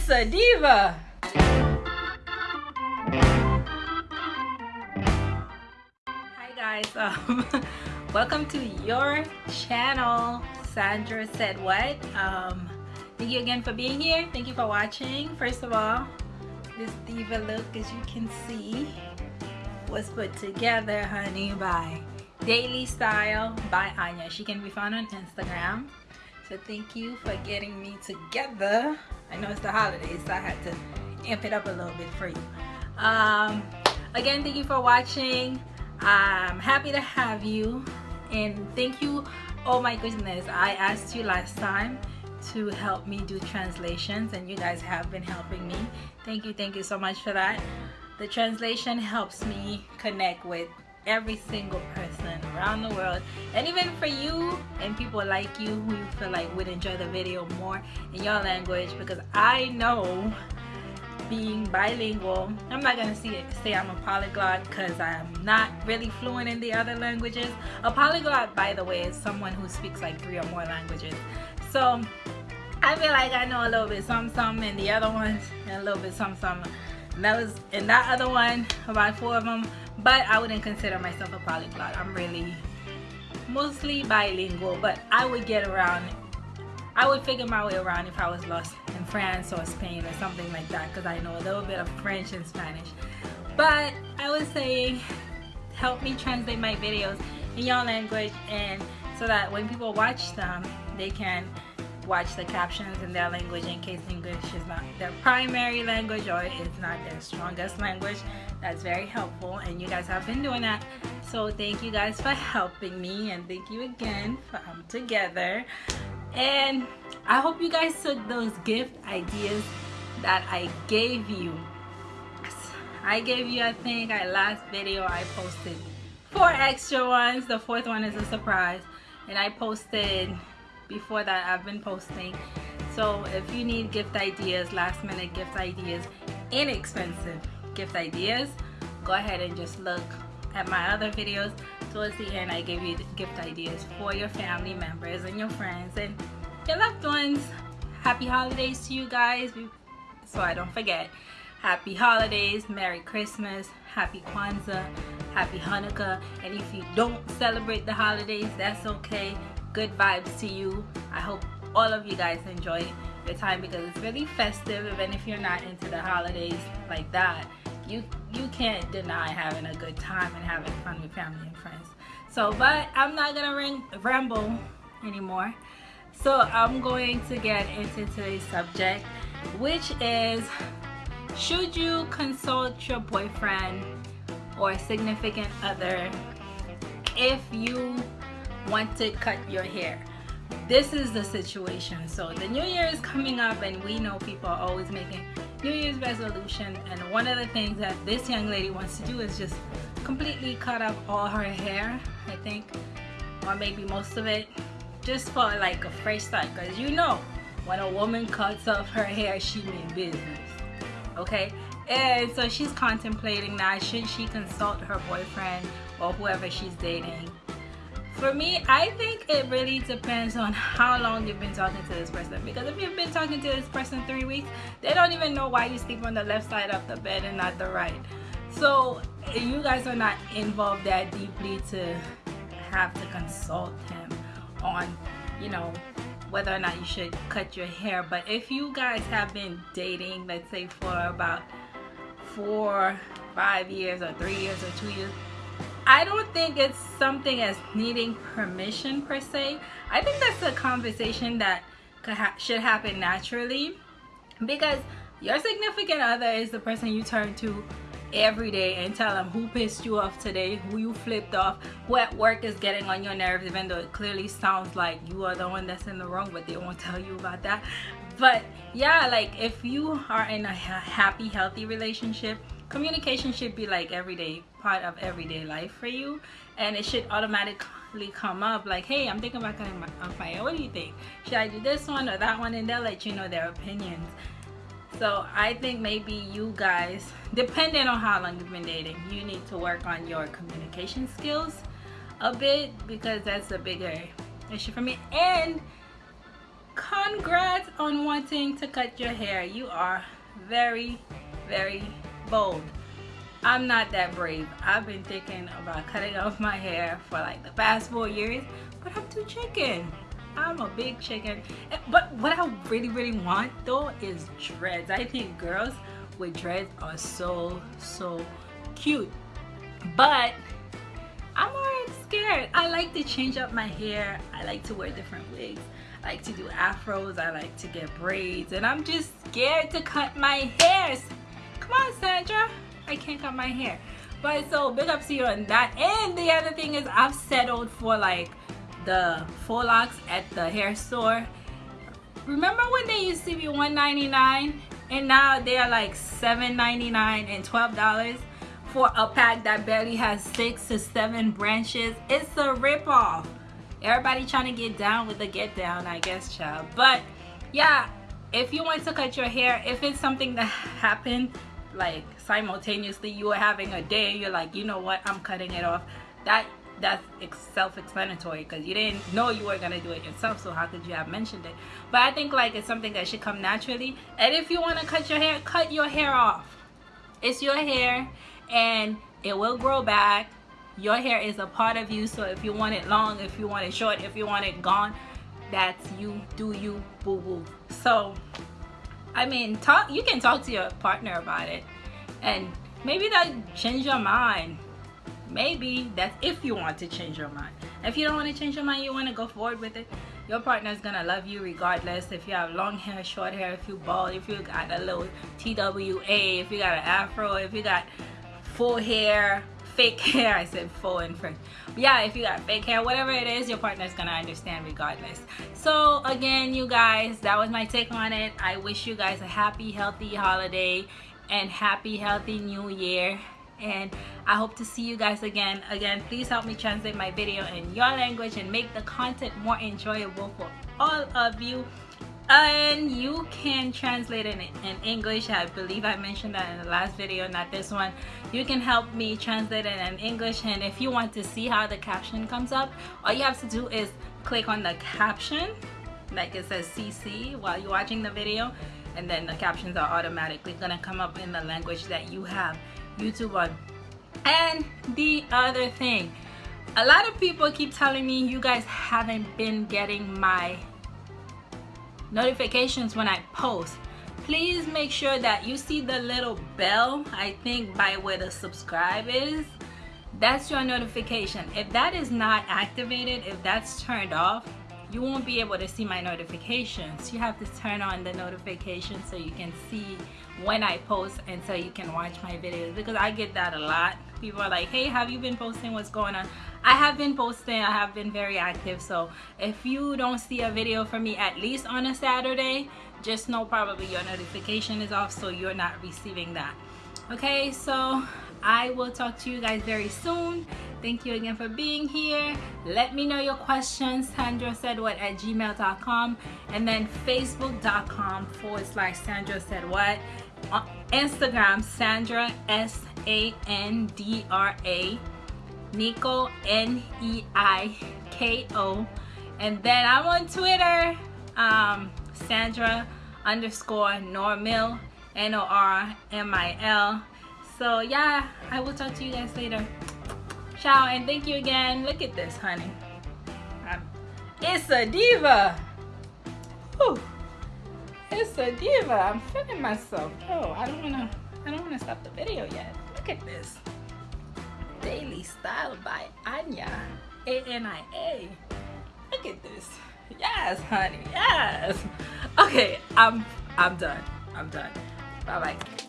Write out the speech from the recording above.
Marissa Diva. Hi guys, um, welcome to your channel. Sandra said what? Um, thank you again for being here. Thank you for watching. First of all, this diva look, as you can see, was put together, honey, by Daily Style by Ania. She can be found on Instagram. So thank you for getting me together. I know it's the holidays, so I had to amp it up a little bit for you. Um, again, thank you for watching. I'm happy to have you. And thank you. Oh my goodness, I asked you last time to help me do translations and you guys have been helping me. Thank you, thank you so much for that. The translation helps me connect with every single person around the world. And even for you and people like you who you feel like would enjoy the video more in your language because I know being bilingual I'm not gonna see it, say I'm a polyglot because I'm not really fluent in the other languages. A polyglot by the way is someone who speaks like three or more languages. So I feel like I know a little bit some some and the other ones and a little bit some some and that was in that other one about four of them but I wouldn't consider myself a polyglot. I'm really mostly bilingual but I would get around I would figure my way around if I was lost in France or Spain or something like that because I know a little bit of French and Spanish. But I was saying help me translate my videos in your language and so that when people watch them they can watch the captions in their language in case English their primary language or it's not their strongest language. That's very helpful and you guys have been doing that. So thank you guys for helping me and thank you again for um, together. And I hope you guys took those gift ideas that I gave you. I gave you, I think, I last video I posted four extra ones. The fourth one is a surprise. And I posted before that I've been posting so if you need gift ideas last minute gift ideas inexpensive gift ideas go ahead and just look at my other videos. Towards the end I give you gift ideas for your family members and your friends and your loved ones. Happy holidays to you guys. So I don't forget. Happy holidays merry christmas happy kwanzaa happy hanukkah. And if you don't celebrate the holidays that's okay. Good vibes to you. I hope all of you guys enjoy your time because it's really festive even if you're not into the holidays like that. You you can't deny having a good time and having fun with family and friends. So but i'm not gonna ring, ramble anymore. So i'm going to get into today's subject which is should you consult your boyfriend or significant other if you want to cut your hair this is the situation. So the new year is coming up and we know people are always making new year's resolution and one of the things that this young lady wants to do is just completely cut off all her hair i think or maybe most of it just for like a fresh start. Because you know when a woman cuts off her hair she means business okay? And so she's contemplating now should she consult her boyfriend or whoever she's dating for me i think it really depends on how long you've been talking to this person. Because if you've been talking to this person three weeks they don't even know why you sleep on the left side of the bed and not the right. So you guys are not involved that deeply to have to consult him on you know whether or not you should cut your hair. But if you guys have been dating let's say for about four five years or three years or two years I don't think it's something as needing permission per se. I think that's a conversation that ha should happen naturally because your significant other is the person you turn to every day and tell them who pissed you off today, who you flipped off, who at work is getting on your nerves even though it clearly sounds like you are the one that's in the wrong but they won't tell you about that. But yeah, like if you are in a happy, healthy relationship, communication should be like everyday part of everyday life for you. And it should automatically come up like hey i'm thinking about cutting my hair what do you think? Should i do this one or that one? And they'll let you know their opinions. So i think maybe you guys depending on how long you've been dating you need to work on your communication skills a bit because that's a bigger issue for me. And congrats on wanting to cut your hair, you are very, very bold. I'm not that brave. I've been thinking about cutting off my hair for like the past four years, but I'm too chicken. I'm a big chicken. But what I really, really want though is dreads. I think girls with dreads are so, so cute. But I'm already scared. I like to change up my hair. I like to wear different wigs. I like to do afros. I like to get braids. And I'm just scared to cut my hairs. Come on, Sandra. I can't cut my hair. But so big up to you on that. And the other thing is I've settled for like the faux locks at the hair store. Remember when they used to be $1.99 and now they are like $7.99 and $12 for a pack that barely has six to seven branches. It's a ripoff. Everybody trying to get down with the get down, I guess, child. But yeah, if you want to cut your hair, if it's something that happened like simultaneously, you were having a day, you're like, you know what, I'm cutting it off. That that's self-explanatory because you didn't know you were gonna do it yourself so how could you have mentioned it? But i think like it's something that should come naturally. And if you want to cut your hair cut your hair off. It's your hair and it will grow back. Your hair is a part of you so if you want it long if you want it short if you want it gone that's you do you boo boo so i mean talk you can talk to your partner about it. And maybe that change your mind. Maybe that's if you want to change your mind. If you don't want to change your mind you want to go forward with it your partner is gonna love you regardless. If you have long hair short hair if you bald if you got a little twa if you got an afro if you got full hair fake hair i said full in french yeah if you got fake hair whatever it is your partner's gonna understand regardless so again you guys that was my take on it i wish you guys a happy healthy holiday and happy healthy new year and I hope to see you guys again. Again, please help me translate my video in your language and make the content more enjoyable for all of you. And you can translate it in English. I believe I mentioned that in the last video, not this one. You can help me translate it in English. And if you want to see how the caption comes up, all you have to do is click on the caption, like it says CC while you're watching the video. And then the captions are automatically gonna come up in the language that you have YouTube on. And the other thing, a lot of people keep telling me you guys haven't been getting my notifications when I post. Please make sure that you see the little bell, I think by where the subscribe is. That's your notification. If that is not activated, if that's turned off, you won't be able to see my notifications. You have to turn on the notifications so you can see when I post and so you can watch my videos because I get that a lot. People are like, hey, have you been posting? What's going on? I have been posting. I have been very active. So if you don't see a video from me at least on a Saturday, just know probably your notification is off so you're not receiving that. Okay, so I will talk to you guys very soon. Thank you again for being here. Let me know your questions. Sandra said what at gmail.com and then facebook.com forward slash Sandra said what. On Instagram, Sandra S A N D R A. Neiko N E I K O. And then I'm on Twitter, um, Sandra underscore Normil N O R M I L. So yeah, I will talk to you guys later. Ciao and thank you again. Look at this, honey. Um, it's a diva. Whew. It's a diva. I'm feeling myself. Oh, I don't wanna. I don't wanna stop the video yet. Look at this. Daily Style by Ania. A N I A. Look at this. Yes, honey. Yes. Okay, I'm. I'm done. I'm done. Bye bye.